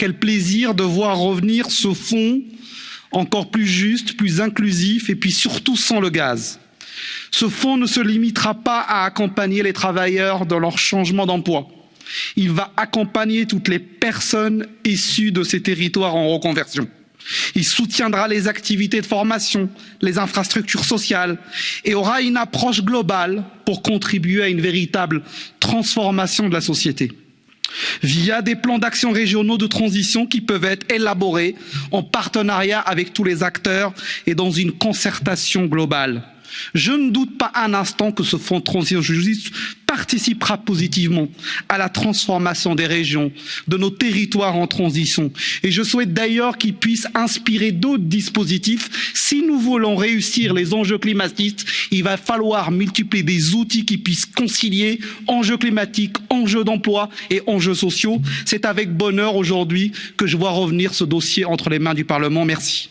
quel plaisir de voir revenir ce fonds encore plus juste, plus inclusif et puis surtout sans le gaz. Ce fonds ne se limitera pas à accompagner les travailleurs dans leur changement d'emploi. Il va accompagner toutes les personnes issues de ces territoires en reconversion. Il soutiendra les activités de formation, les infrastructures sociales et aura une approche globale pour contribuer à une véritable transformation de la société via des plans d'action régionaux de transition qui peuvent être élaborés en partenariat avec tous les acteurs et dans une concertation globale. Je ne doute pas un instant que ce fonds de transition juste participera positivement à la transformation des régions, de nos territoires en transition. Et je souhaite d'ailleurs qu'il puisse inspirer d'autres dispositifs. Si nous voulons réussir les enjeux climatiques, il va falloir multiplier des outils qui puissent concilier enjeux climatiques, enjeux d'emploi et enjeux sociaux. C'est avec bonheur aujourd'hui que je vois revenir ce dossier entre les mains du Parlement. Merci.